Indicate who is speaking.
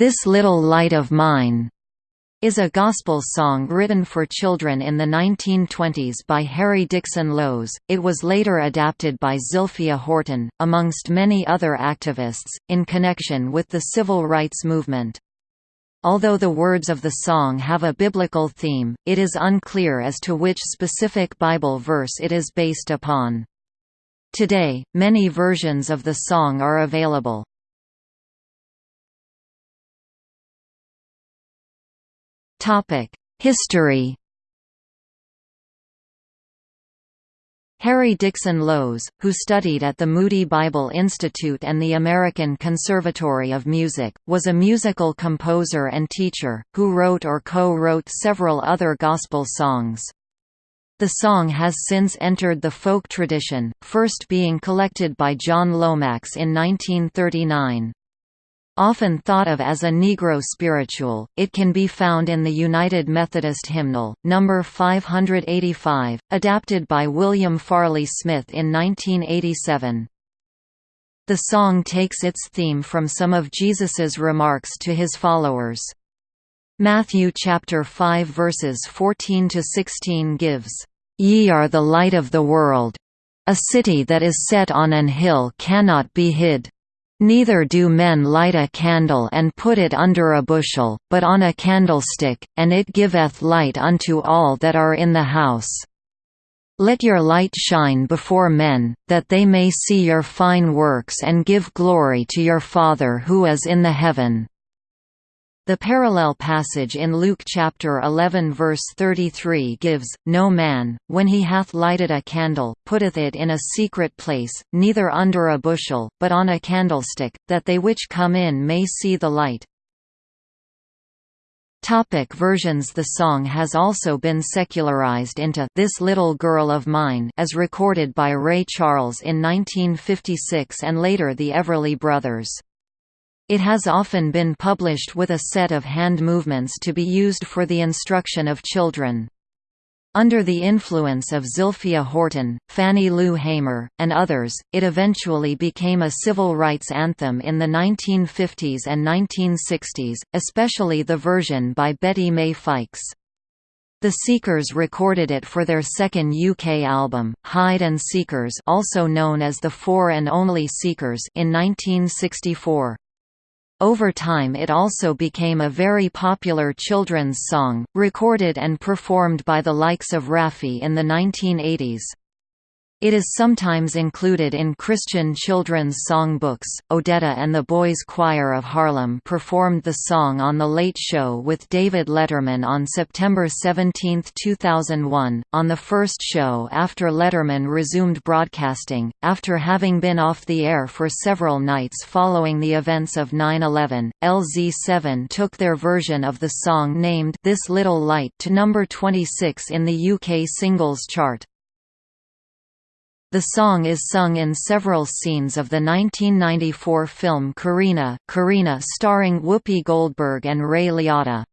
Speaker 1: This Little Light of Mine is a gospel song written for children in the 1920s by Harry Dixon Loes. It was later adapted by Zilphia Horton, amongst many other activists, in connection with the civil rights movement. Although the words of the song have a biblical theme, it is unclear as to which specific Bible verse it is based upon. Today, many versions of the song are available. History Harry Dixon Loes, who studied at the Moody Bible Institute and the American Conservatory of Music, was a musical composer and teacher, who wrote or co-wrote several other gospel songs. The song has since entered the folk tradition, first being collected by John Lomax in 1939. Often thought of as a Negro spiritual, it can be found in the United Methodist Hymnal, No. 585, adapted by William Farley Smith in 1987. The song takes its theme from some of Jesus's remarks to his followers. Matthew chapter 5 verses 14 to 16 gives, "Ye are the light of the world. A city that is set on an hill cannot be hid." Neither do men light a candle and put it under a bushel, but on a candlestick, and it giveth light unto all that are in the house. Let your light shine before men, that they may see your fine works and give glory to your Father who is in the heaven. The parallel passage in Luke chapter 11 verse 33 gives, No man, when he hath lighted a candle, putteth it in a secret place, neither under a bushel, but on a candlestick, that they which come in may see the light. Topic versions The song has also been secularized into This Little Girl of Mine as recorded by Ray Charles in 1956 and later the Everly Brothers. It has often been published with a set of hand movements to be used for the instruction of children. Under the influence of Zilphia Horton, Fannie Lou Hamer, and others, it eventually became a civil rights anthem in the 1950s and 1960s, especially the version by Betty Mae Fikes. The Seekers recorded it for their second UK album, Hide and Seekers also known as The Four and Only Seekers in 1964. Over time it also became a very popular children's song, recorded and performed by the likes of Raffi in the 1980s. It is sometimes included in Christian children's song books. Odetta and the Boys Choir of Harlem performed the song on The Late Show with David Letterman on September 17, 2001, on the first show after Letterman resumed broadcasting, after having been off the air for several nights following the events of 9-11. LZ7 took their version of the song named This Little Light to number 26 in the UK singles chart. The song is sung in several scenes of the 1994 film Corrina, Corrina starring Whoopi Goldberg and Ray Liotta.